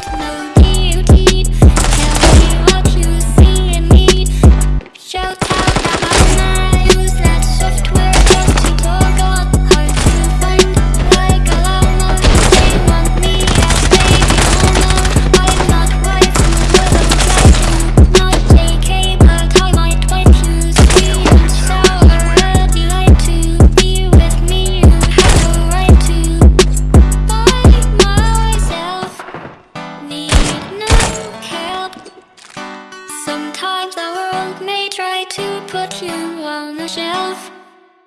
take note. To put you on the shelf